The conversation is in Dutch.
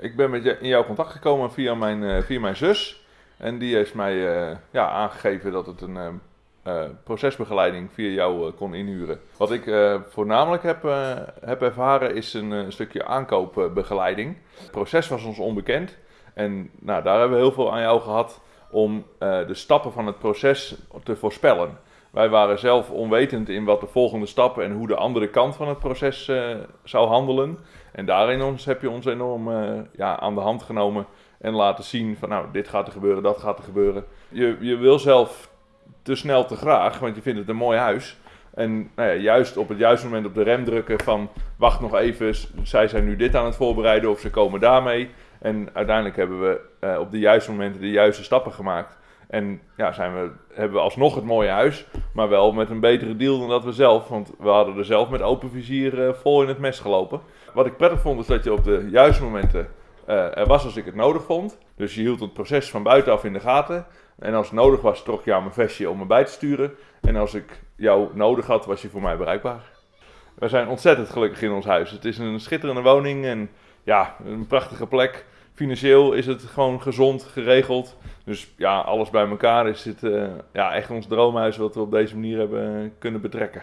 Ik ben met in jouw contact gekomen via mijn, eh, via mijn zus. En die heeft mij eh, ja, aangegeven dat het een eh, procesbegeleiding via jou kon inhuren. Wat ik voornamelijk heb, heb ervaren is een, stukje aankoopbegeleiding. Het proces was ons onbekend. En nou, daar hebben we heel veel aan jou gehad om de stappen van het proces te voorspellen. Wij waren zelf onwetend in wat de volgende stappen en hoe de andere kant van het proces eh, zou handelen. En daarin ons, heb je ons enorm eh, ja, aan de hand genomen en laten zien van nou, dit gaat er gebeuren, dat gaat er gebeuren. Je, je wil zelf te snel te graag, want je vindt het een mooi huis. En nou ja, juist op het juiste moment op de rem drukken van wacht nog even, zij zijn nu dit aan het voorbereiden of ze komen daarmee. En uiteindelijk hebben we eh, op de juiste momenten de juiste stappen gemaakt. En ja, zijn we, hebben we alsnog het mooie huis, maar wel met een betere deal dan dat we zelf. Want we hadden er zelf met open vizier eh, vol in het mes gelopen. Wat ik prettig vond is dat je op de juiste momenten eh, er was als ik het nodig vond. Dus je hield het proces van buitenaf in de gaten. En als het nodig was, trok je aan mijn vestje om me bij te sturen. En als ik jou nodig had, was je voor mij bereikbaar. We zijn ontzettend gelukkig in ons huis. Het is een schitterende woning en ja, een prachtige plek. Financieel is het gewoon gezond, geregeld. Dus ja, alles bij elkaar is het eh, ja, echt ons droomhuis wat we op deze manier hebben kunnen betrekken.